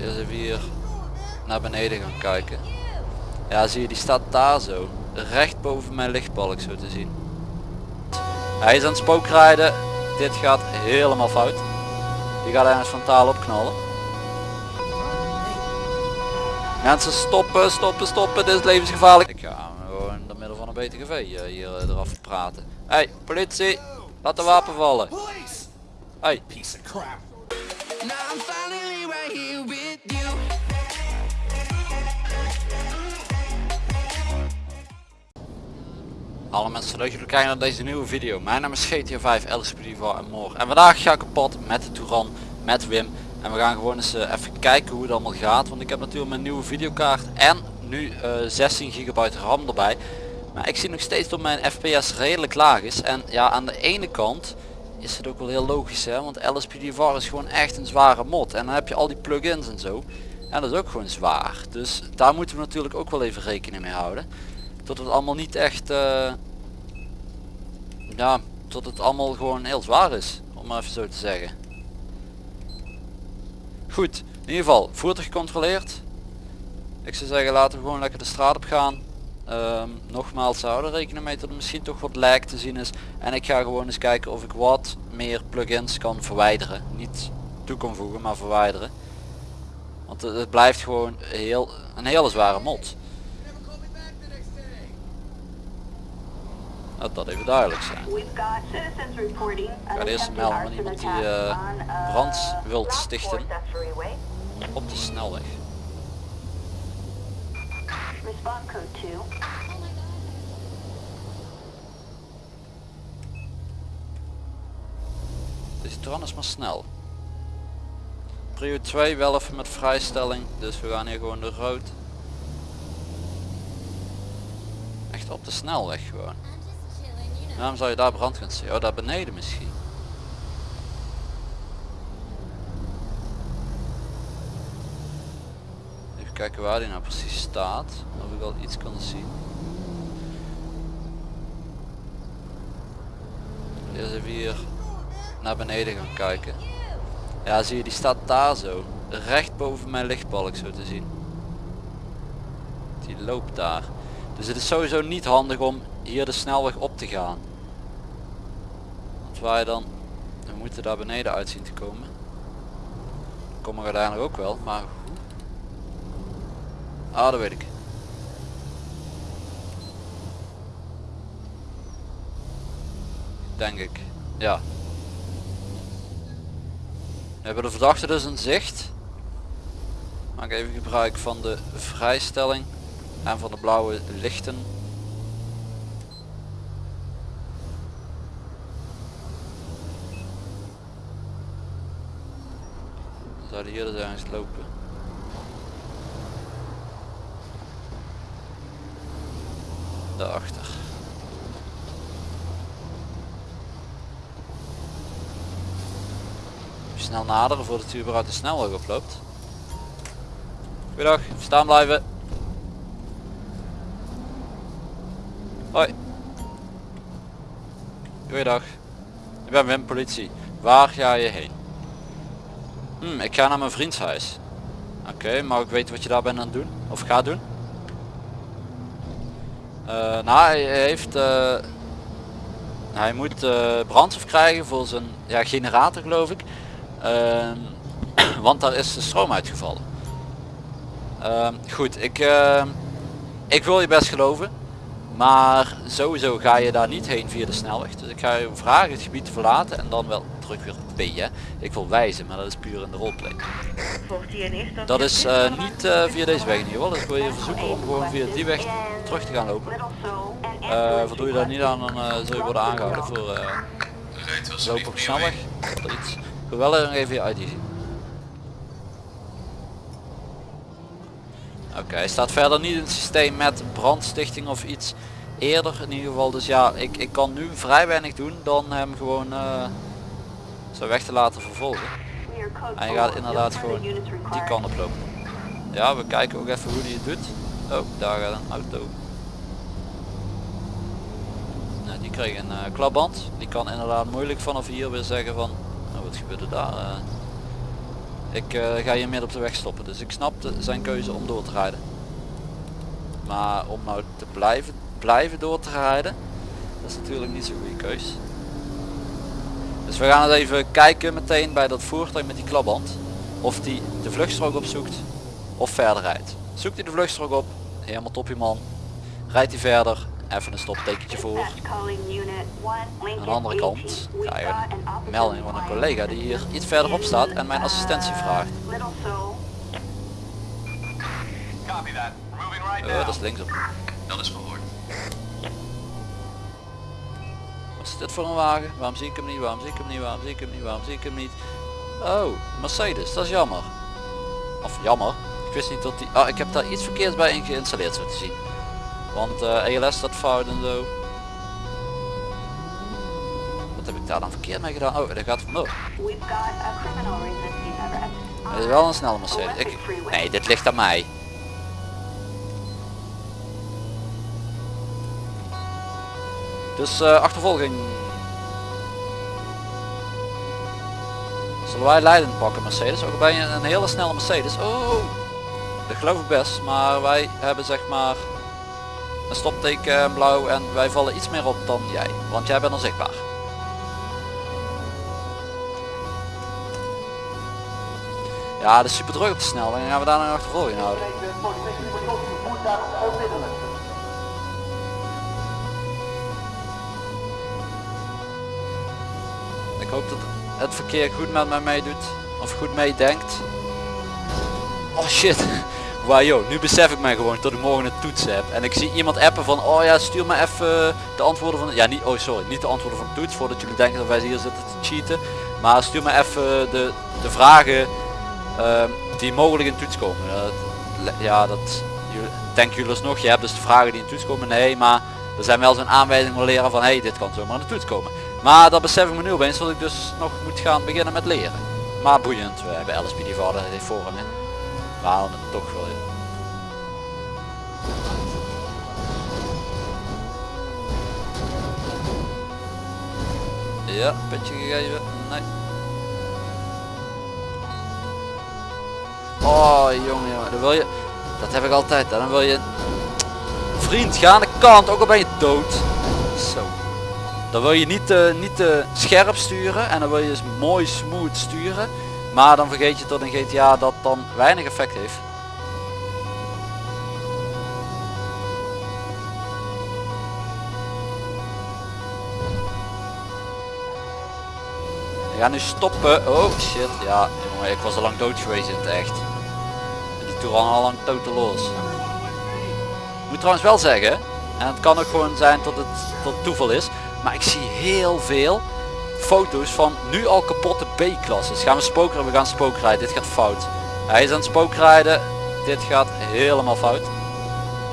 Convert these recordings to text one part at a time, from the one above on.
Eerst even hier naar beneden gaan kijken. Ja zie je die staat daar zo. Recht boven mijn lichtbalk zo te zien. Hij is aan het spookrijden. Dit gaat helemaal fout. Die gaat ergens frontaal opknallen. Mensen stoppen, stoppen, stoppen. Dit is levensgevaarlijk. Ik ga gewoon in het midden van een BTGV eh, hier eh, eraf praten. Hey, politie. Laat de wapen vallen. Hey. Alle mensen leuk jullie kijken naar deze nieuwe video. Mijn naam is GTA 5 LSPD en Moor. En vandaag ga ik kapot met de Touran, met Wim. En we gaan gewoon eens eh, even kijken hoe het allemaal gaat. Want ik heb natuurlijk mijn nieuwe videokaart en nu eh, 16 gigabyte RAM erbij. Maar ik zie nog steeds dat mijn FPS redelijk laag is. En ja, aan de ene kant is het ook wel heel logisch hè. Want LSPDVR is gewoon echt een zware mod. En dan heb je al die plugins en zo. En dat is ook gewoon zwaar. Dus daar moeten we natuurlijk ook wel even rekening mee houden. Tot het allemaal niet echt... eh, ja, tot het allemaal gewoon heel zwaar is. Om maar even zo te zeggen. Goed, in ieder geval, voertuig gecontroleerd. Ik zou zeggen laten we gewoon lekker de straat op gaan. Ehm, nogmaals, we houden rekening mee dat er misschien toch wat lijk te zien is. En ik ga gewoon eens kijken of ik wat meer plugins kan verwijderen. Niet toe kan voegen, maar verwijderen. Want het, het blijft gewoon heel, een hele zware mod. Laat dat even duidelijk zijn. Reporting ga eerst melden van iemand die, eh, brand wilt stichten. Op de snelweg. Response code 2. Deze tran is maar snel. Prio 2 wel even met vrijstelling, dus we gaan hier gewoon de rood. Echt op de snelweg gewoon. Waarom zou je daar brand gaan zien? Oh, daar beneden misschien. Even kijken waar die nou precies staat. Of ik al iets kan zien. Eerst even hier naar beneden gaan kijken. Ja zie je die staat daar zo. Recht boven mijn lichtbalk zo te zien. Die loopt daar. Dus het is sowieso niet handig om hier de snelweg op te gaan. Want je dan, we moeten daar beneden uit zien te komen. Komen we uiteindelijk ook wel, maar? Ah, dat weet ik. Denk ik. Ja. We hebben de verdachte dus in zicht. Maak even gebruik van de vrijstelling en van de blauwe lichten. Zouden hier dus ergens lopen. Daarachter. Snel naderen voordat u überhaupt de snelweg oploopt. Goedendag, staan blijven. Hoi. Goeiedag. Ik ben Wim, politie. Waar ga je heen? Hm, ik ga naar mijn vriends huis. Oké, mag ik weten wat je daar bent aan het doen? Of gaat doen? Eh, nou, hij heeft... eh, hij moet eh, brandstof krijgen voor zijn ja, generator geloof ik. Ehm, want daar is de stroom uitgevallen. Ehm, goed, ik, ik wil je best geloven. Maar sowieso ga je daar niet heen via de snelweg. Dus ik ga je vragen het gebied te verlaten en dan wel weer. Hè. Ik wil wijzen, maar dat is puur in de roleplay. Dat is eh, niet eh, via deze weg in ieder geval. Dus ik wil je verzoeken om gewoon via die weg terug te gaan lopen. Eh voldoe je daar niet aan, dan zul je worden aangehouden voor eh, lopen op snelweg. Of iets. Ik wil wel even je ID zien. Oké, hij staat verder niet in het systeem met brandstichting of iets eerder in ieder geval. Dus ja, ik, ik kan nu vrij weinig doen dan hem gewoon zo weg te laten vervolgen. Hij gaat inderdaad gewoon die kant op lopen. Ja, we kijken ook even hoe hij het doet. Oh, daar gaat een auto. Nou, die kreeg een eh, klapband. Die kan inderdaad moeilijk vanaf hier weer zeggen van, nou wat gebeurde daar? eh? Ik eh, ga hier midden op de weg stoppen. Dus ik snap de- zijn keuze om door te rijden. Maar om nou te blijven, blijven door te rijden, dat is natuurlijk niet zo'n goede keus. Dus we gaan eens even kijken meteen bij dat voertuig met die klapband. Of die de vluchtstrook opzoekt of verder rijdt. Zoekt hij de vluchtstrook op, helemaal toppie man. Rijdt hij verder, even een stoptekentje voor. Aan de andere kant 18. We krijgen got we an een melding van een collega die hier iets verderop staat en mijn assistentie Uh, vraagt. Now. dat is linksom. Dat is verhoord. Is dit voor een wagen? Waarom zie ik hem niet? Waarom zie ik hem niet? Waarom zie ik hem niet? Waarom zie ik hem niet? Oh, Mercedes, dat is jammer. Of jammer. Ik wist niet dat die... Ah, ik heb daar iets verkeerds bij in geïnstalleerd zo te zien. Want eh ELS staat fout en zo. Wat heb ik daar dan verkeerd mee gedaan? Oh, dat gaat vandoor. Het is wel een snelle Mercedes. Ik... Nee, dit ligt aan mij. Dus eh, achtervolging. Zullen wij leidend pakken Mercedes? Ook ben je een hele snelle Mercedes. Oh, dat geloof ik best. Maar wij hebben zeg maar een stopteken en blauw en wij vallen iets meer op dan jij. Want jij bent onzichtbaar. Ja, dat is super druk op de snelweg. Dan gaan we daar een achtervolging houden. Ik hoop dat het verkeer goed met mij meedoet. Of goed meedenkt. Oh shit. Wauw joh, nu besef ik mij gewoon dat ik morgen een toets heb. En ik zie iemand appen van, oh ja stuur me even de antwoorden van, ja niet, oh sorry, niet de antwoorden van de toets. Voordat jullie denken dat wij hier zitten te cheaten. Maar stuur me even de, de vragen ehm, die mogelijk in toets komen. Ja, dat denken jullie alsnog. Je hebt dus de vragen die in toets komen. Nee, maar er zijn wel zo'n aanwijzingen voor leren van hey, dit kan zomaar in de toets komen. Maar dat besef ik me nu opeens dat ik dus nog moet gaan beginnen met leren. Maar boeiend, we hebben LSP die vader heeft vormen. We halen het toch wel in. Ja, petje gegeven. Nee. Oh jongen, jongen, dan wil je. Dat heb ik altijd. Dan wil je. Vriend, ga aan de kant, ook al ben je dood. Zo. Dan wil je niet te, niet te scherp sturen en dan wil je dus mooi smooth sturen. Maar dan vergeet je dat in GTA dat dan weinig effect heeft. We gaan nu stoppen. Oh shit, ja jongen, ik was al lang dood geweest in het echt. Die toer al lang. Ik moet trouwens wel zeggen, en het kan ook gewoon zijn dat het, het toeval is, maar ik zie heel veel foto's van nu al kapotte B-klasses. Gaan we spookrijden? We gaan spookrijden. Dit gaat fout. Hij is aan het spookrijden. Dit gaat helemaal fout.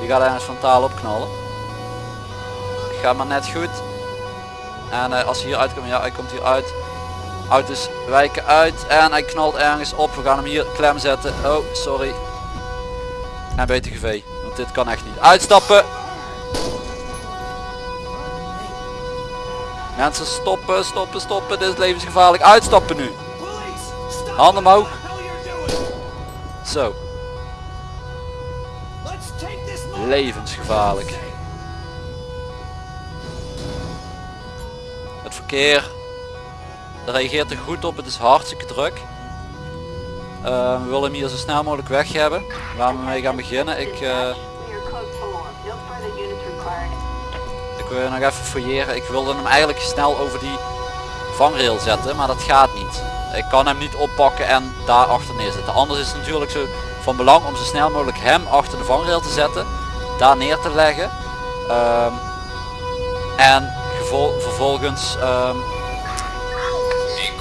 Die gaat ergens frontaal opknallen. Gaat maar net goed. En eh, als hij hier uitkomt, ja hij komt hier uit. Auto's wijken uit en hij knalt ergens op. We gaan hem hier klem zetten. Oh, sorry. En BTGV, want dit kan echt niet. Uitstappen! Mensen stoppen, stoppen, stoppen. Dit is levensgevaarlijk. Uitstappen nu. Handen omhoog. Zo, levensgevaarlijk. Het verkeer reageert er goed op. Het is hartstikke druk. Eh, we willen hem hier zo snel mogelijk weg hebben. Waar we mee gaan beginnen. Ik, eh, ik wil nog even fouilleren. Ik wilde hem eigenlijk snel over die vangrail zetten. Maar dat gaat niet. Ik kan hem niet oppakken en daar achter neerzetten. Anders is het natuurlijk zo van belang om zo snel mogelijk hem achter de vangrail te zetten. Daar neer te leggen. Ehm, en vervolgens ehm,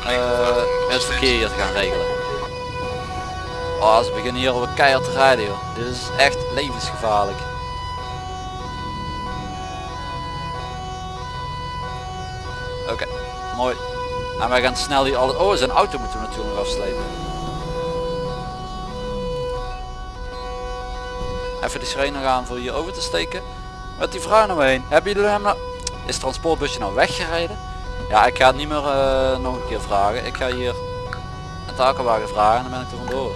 eh, het verkeer hier te gaan regelen. Oh, ze beginnen hier op keihard te rijden joh. Dit is echt levensgevaarlijk. Oké, mooi. En wij gaan snel hier alles... Oh, zijn auto moeten we natuurlijk nog afslepen. Even de schreden gaan voor hier over te steken. Met die vrouw me heen. Hebben jullie hem nou... Is het transportbusje nou weggereden? Ja, ik ga het niet meer eh, nog een keer vragen. Ik ga hier een takelwagen vragen en dan ben ik er vandoor.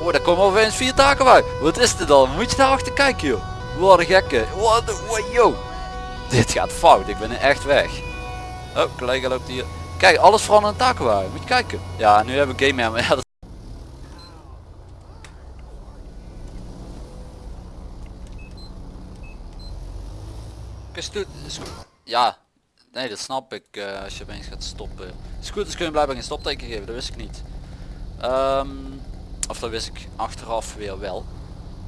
Oh, daar komen opeens vier takelwagen. Wat is dit dan? Moet je daar achter kijken joh. Wat een gekke. Wat een wat, yo. Dit gaat fout. Ik ben echt weg. Oh, collega loopt hier. Kijk, alles verandert in een takelwagen. Moet je kijken. Ja, nu hebben we game maar ja, dat- Ja, nee dat snap ik eh, als je opeens gaat stoppen. Scooters kunnen blijkbaar geen stopteken geven, dat wist ik niet. Ehm, of dat wist ik achteraf weer wel.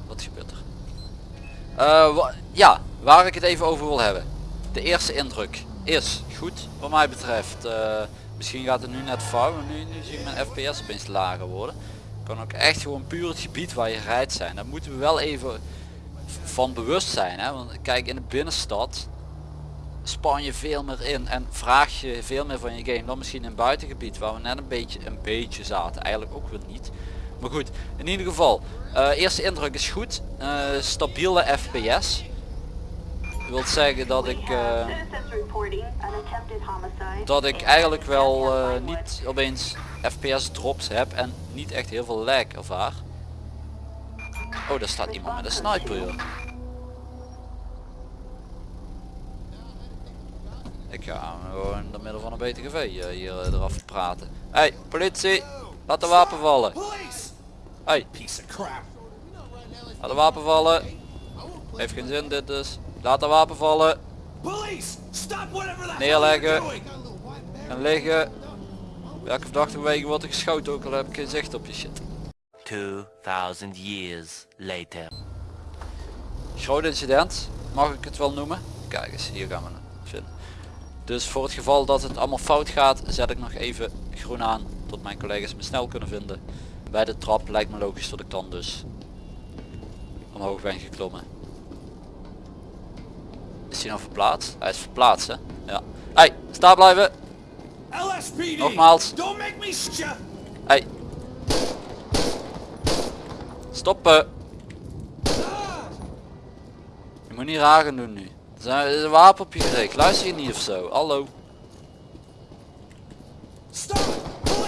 Wat gebeurt er? Eh, ja, waar ik het even over wil hebben. De eerste indruk is goed wat mij betreft. Eh, misschien gaat het nu net fout, maar nu, zie ik mijn fps opeens lager worden. Kan ook echt gewoon puur het gebied waar je rijdt zijn. Daar moeten we wel even van bewust zijn. Hè? Want kijk in de binnenstad span je veel meer in en vraag je veel meer van je game dan misschien in het buitengebied waar we net een beetje een beetje zaten. Eigenlijk ook weer niet. Maar goed, in ieder geval, eh, eerste indruk is goed. Eh, stabiele FPS. Dat wil zeggen dat ik, eh, dat ik eigenlijk wel eh, niet opeens FPS drops heb en niet echt heel veel lag ervaar. Oh, daar staat iemand met een sniper joh. Ik ga gewoon in het midden van een BTGV eh, hier eraf praten. Hey, politie! Laat de wapen vallen. Hey, Piece of crap. laat de wapen vallen. Heeft geen zin dit dus. Laat de wapen vallen. Police! Stop whatever the hell Neerleggen. En liggen. Welke verdachte wegen wordt er geschoten ook al heb ik geen zicht op je shit. 2000 years later. Groot incident, mag ik het wel noemen? Kijk eens, hier gaan we het vinden. Dus voor het geval dat het allemaal fout gaat, zet ik nog even groen aan tot mijn collega's me snel kunnen vinden. Bij de trap lijkt me logisch dat ik dan dus omhoog ben geklommen. Is hij nou verplaatst? Hij is verplaatst hè? Ja. Hey, sta blijven! LSPD! Nogmaals. Don't make me! Hey. Stoppen. Je moet niet raar gaan doen nu. Er zijn- een wapen op je gericht. Luister je niet of zo? Hallo.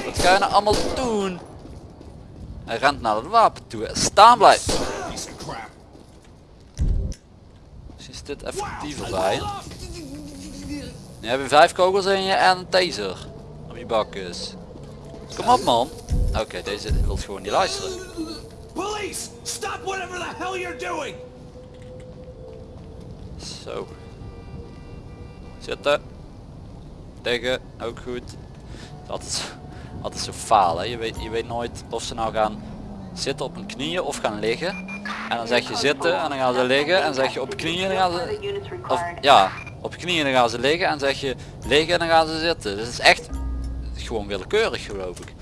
Wat ga je nou allemaal doen? Hij rent naar het wapen toe. Staan blijven. Is dit effectiever bij je. Nu heb je vijf kogels in je en een taser. Op je bakjes. Kom op man. Oké, deze wil gewoon niet luisteren. Police! Stop whatever the hell you're doing! Zo. Zitten. Liggen. Ook goed. Altijd, altijd zo falen. Je weet, je weet nooit of ze nou gaan zitten op hun knieën of gaan liggen. En dan zeg je zitten en dan gaan ze liggen. En zeg je op knieën en dan gaan ze... Of, ja, op knieën dan gaan ze liggen. En zeg je liggen en dan gaan ze zitten. Dus het is echt gewoon willekeurig geloof ik.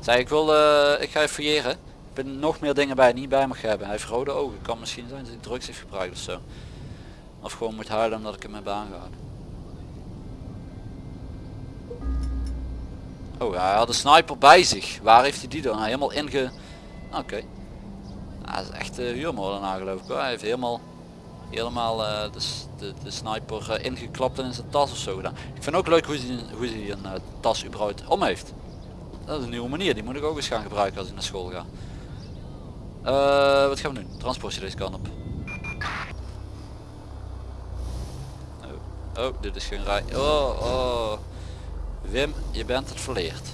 Zeg ik wil, eh, ik ga even fouilleren. Ik ben nog meer dingen bij niet bij mag hebben. Hij heeft rode ogen. Kan misschien zijn dat hij drugs heeft gebruikt of zo. Of gewoon moet huilen omdat ik hem heb aangehouden. Oh, hij had een sniper bij zich. Waar heeft hij die dan? Nou, helemaal inge... Oké. Hij is echt uh, huurmoordenaar geloof ik. Hij heeft helemaal, helemaal eh, de, de, de sniper eh, ingeklapt en in zijn tas of zo gedaan. Ik vind ook leuk hoe hij, hoe hij een eh, tas überhaupt om heeft. Dat is een nieuwe manier. Die moet ik ook eens gaan gebruiken als ik naar school ga. Eh, wat gaan we doen? Transportje deze kant op. Oh, oh, dit is geen rij. Oh, oh. Wim, je bent het verleerd.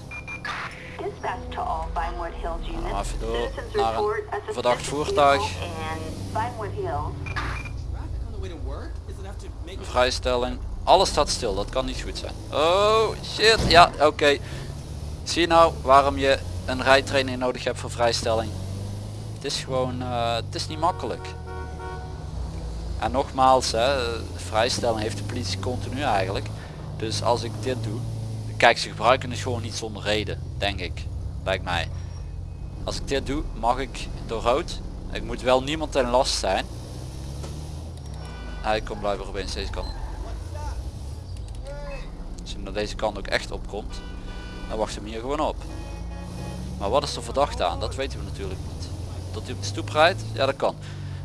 Even door Citizens naar een verdacht voertuig. Vrijstelling. Alles staat stil, dat kan niet goed zijn. Oh shit, ja oké. Zie je nou waarom je een rijtraining nodig hebt voor vrijstelling? Het is gewoon, eh, het is niet makkelijk. En nogmaals, hè, vrijstelling heeft de politie continu eigenlijk. Dus als ik dit doe, kijk ze gebruiken het gewoon niet zonder reden, denk ik. Lijkt mij. Als ik dit doe, mag ik door rood. Ik moet wel niemand ten last zijn. Hij komt blijven opeens deze kant op. Als hij naar deze kant ook echt opkomt, dan wacht hem hier gewoon op. Maar wat is er verdacht aan? Dat weten we natuurlijk niet. Dat hij op de stoep rijdt? Ja dat kan.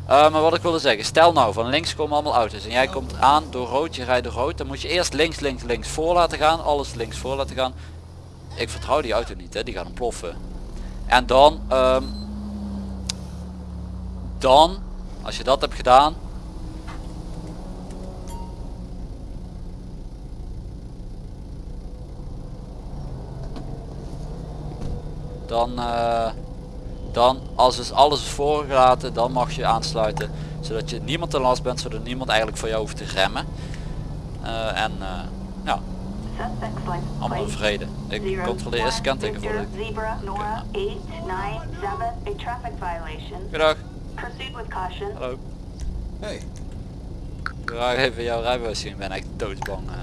Eh, maar wat ik wilde zeggen, stel nou van links komen allemaal auto's en jij komt aan door rood, je rijdt door rood, dan moet je eerst links, links, links voor laten gaan, alles links voor laten gaan. Ik vertrouw die auto niet, hè, die gaat ontploffen. En dan, ehm, dan, als je dat hebt gedaan, dan, eh, dan als dus alles is voorgelaten, dan mag je aansluiten. Zodat je niemand te last bent, zodat niemand eigenlijk voor jou hoeft te remmen. Eh, en eh, ja, allemaal vrede. Ik controleer eerst kenteken voor de... Zebra Nora 897, a traffic violation. Goedendag. Proceed with caution. Hallo. Hey, Ik wil graag even jouw rijbewijs zien. Ik ben echt doodsbang. eh.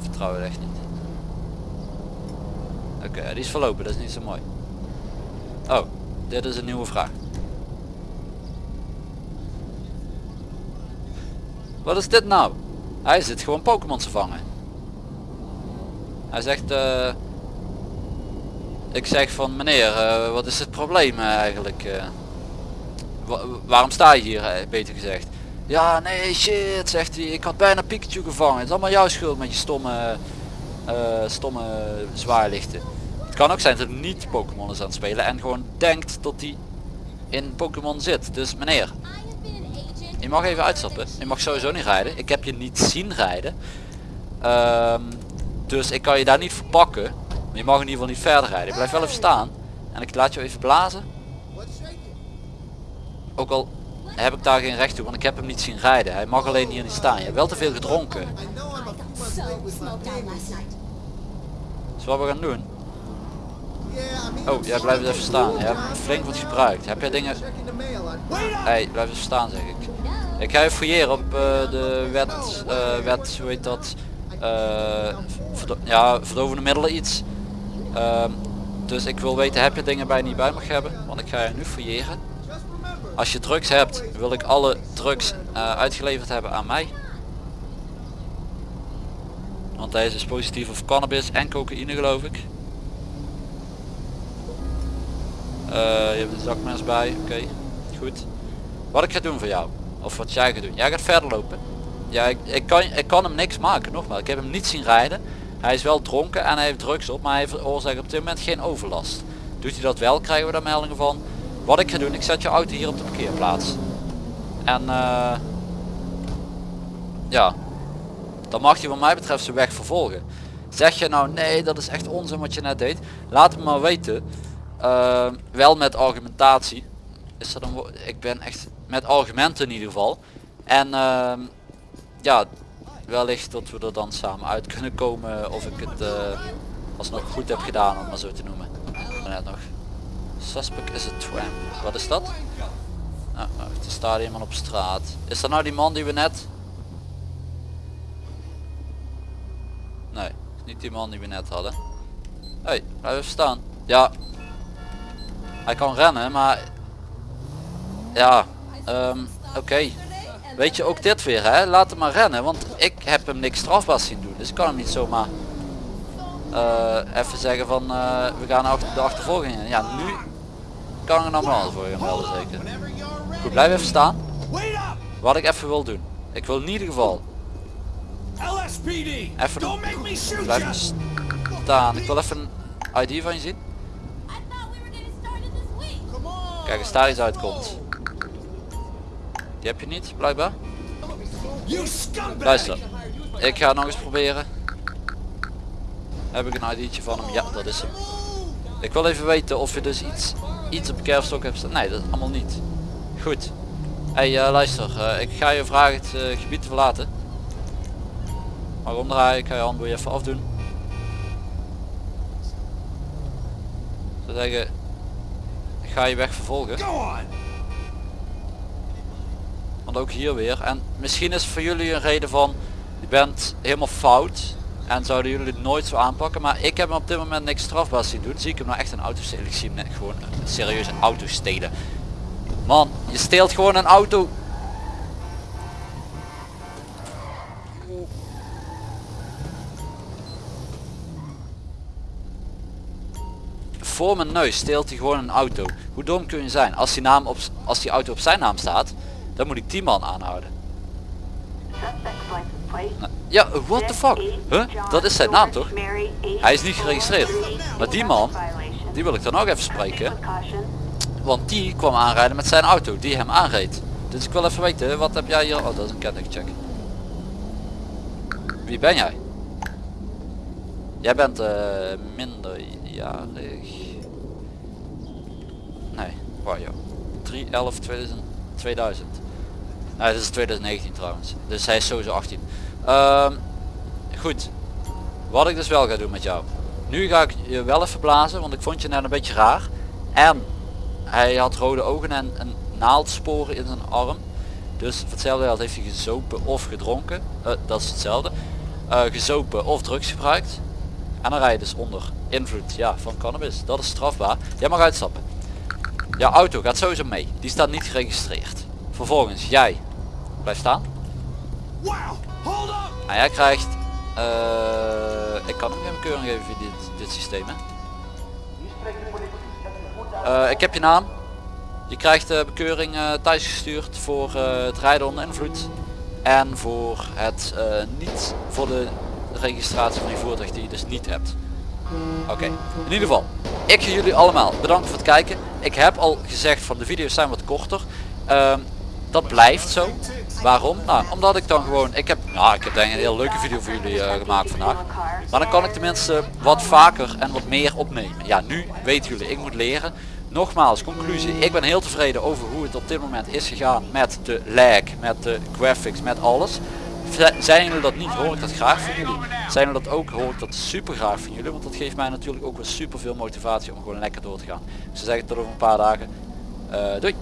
vertrouw het echt niet. Oké, die is verlopen. Dat is niet zo mooi. Oh, dit is een nieuwe vraag. Wat is dit nou? Hij zit gewoon Pokémon te vangen. Hij zegt... eh ik zeg van meneer, eh, wat is het probleem eh, eigenlijk? Wa- waarom sta je hier, beter gezegd? Ja, nee, shit, zegt hij. Ik had bijna Pikachu gevangen. Het is allemaal jouw schuld met je stomme, stomme zwaarlichten. Het kan ook zijn dat hij niet Pokémon is aan het spelen en gewoon denkt dat hij in Pokémon zit. Dus meneer, je mag even uitstappen. Je mag sowieso niet rijden. Ik heb je niet zien rijden. Ehm, dus ik kan je daar niet verpakken. Maar je mag in ieder geval niet verder rijden. Blijf wel even staan. En ik laat je even blazen. Ook al heb ik daar geen recht toe, want ik heb hem niet zien rijden. Hij mag alleen hier niet staan. Je hebt wel te veel gedronken. Dus wat we gaan doen. Oh, jij blijft even staan. Je hebt flink wat gebruikt. Heb jij dingen... Hey, blijf even staan zeg ik. Ik ga even fouilleren op eh, de wet, eh, wet, hoe heet dat? Eh, verdo- ja, verdovende middelen iets. Ehm, dus ik wil weten, heb je dingen bij niet bij mag hebben? Want ik ga je nu fouilleren. Als je drugs hebt, wil ik alle drugs eh, uitgeleverd hebben aan mij. Want deze is positief op cannabis en cocaïne geloof ik. Eh, je hebt de zakmes bij, oké. Goed. Wat ik ga doen voor jou, of wat jij gaat doen. Jij gaat verder lopen. Ja, ik, ik, kan, ik kan hem niks maken, nogmaals. Ik heb hem niet zien rijden. Hij is wel dronken en hij heeft drugs op, maar hij veroorzaakt op dit moment geen overlast. Doet hij dat wel, krijgen we daar meldingen van. Wat ik ga doen, ik zet je auto hier op de parkeerplaats. En eh, ja, dan mag je wat mij betreft zijn weg vervolgen. Zeg je nou nee, dat is echt onzin wat je net deed. Laat het me maar weten. Eh, wel met argumentatie. Is dat een Ik ben echt met argumenten in ieder geval. En ehm, ja, wellicht dat we er dan samen uit kunnen komen of ik het eh, alsnog goed heb gedaan om het maar zo te noemen. Net nog. Suspect is a tramp. Wat is dat? Nou, er staat iemand op straat. Is dat nou die man die we net... Nee, niet die man die we net hadden. Hé, hey, blijf even staan. Ja. Hij kan rennen, maar... Ja, ehm, oké. Weet je, ook dit weer hè, laat hem maar rennen, want ik heb hem niks strafbaars zien doen. Dus ik kan hem niet zomaar eh, even zeggen van eh, we gaan achter de achtervolging in. Ja, nu kan ik een ambulance voor je gaan melden zeker. Goed, blijf even staan. Wat ik even wil doen. Ik wil in ieder geval LSPD! even shoot blijf staan. Ik wil even een ID van je zien. Kijk, als daar iets uitkomt. Die heb je niet, blijkbaar. Luister, ik ga nog eens proberen. Heb ik een ID'tje van hem? Ja, dat is hem. Ik wil even weten of je dus iets, iets op kerfstok hebt staan. Nee, dat allemaal niet. Goed. Hey, eh, luister, eh, ik ga je vragen het eh, gebied te verlaten. Maar omdraaien, ik ga je handboei even afdoen. Ik zou zeggen, ik ga je weg vervolgen. Want ook hier weer. En misschien is voor jullie een reden van, je bent helemaal fout. En zouden jullie het nooit zo aanpakken. Maar ik heb hem op dit moment niks strafbaars zien doen. Zie ik hem nou echt een auto stelen. Ik zie hem gewoon een serieuze auto stelen. Man, je steelt gewoon een auto. voor mijn neus steelt hij gewoon een auto. Hoe dom kun je zijn? Als die, naam op, als die auto op zijn naam staat, dan moet ik die man aanhouden. Nou, ja, what the fuck? Huh? Dat is zijn naam toch? Hij is niet geregistreerd. Maar die man, die wil ik dan ook even spreken. Want die kwam aanrijden met zijn auto, die hem aanreed. Dus ik wil even weten, wat heb jij hier? Oh, dat is een kentekencheck. Wie ben jij? Jij bent eh minderjarig. Nee, waar joh. 3 11 2000. 2000. Nee, dit is 2019 trouwens. Dus hij is sowieso 18. Ehm, goed. Wat ik dus wel ga doen met jou. Nu ga ik je wel even blazen, want ik vond je net een beetje raar. En hij had rode ogen en een naaldsporen in zijn arm. Dus hetzelfde geld heeft hij gezopen of gedronken. Eh, dat is hetzelfde. Eh, gezopen of drugs gebruikt. En dan rij je dus onder invloed ja, van cannabis. Dat is strafbaar. Jij mag uitstappen. Jouw auto gaat sowieso mee. Die staat niet geregistreerd. Vervolgens jij blijft staan. En jij krijgt... eh, ik kan hem geen bekeuring geven via dit, dit systeem hè. Eh, ik heb je naam. Je krijgt de bekeuring eh, thuis gestuurd voor eh, het rijden onder invloed. En voor het eh, niet voor de registratie van je voertuig die je dus niet hebt. Oké, in ieder geval. Ik ga jullie allemaal bedanken voor het kijken. Ik heb al gezegd van de video's zijn wat korter. Ehm, dat blijft zo. Waarom? Nou, omdat ik dan gewoon, ik heb, nou, ik heb denk ik een heel leuke video voor jullie eh, gemaakt vandaag. Maar dan kan ik tenminste wat vaker en wat meer opnemen. Ja, nu weten jullie, ik moet leren. Nogmaals, conclusie, ik ben heel tevreden over hoe het op dit moment is gegaan met de lag, met de graphics, met alles. Zijn jullie dat niet, hoor ik dat graag van jullie. Zijn jullie dat ook, hoor ik dat super graag van jullie. Want dat geeft mij natuurlijk ook weer super veel motivatie om gewoon lekker door te gaan. Zou zeggen tot over een paar dagen. Eh, doei!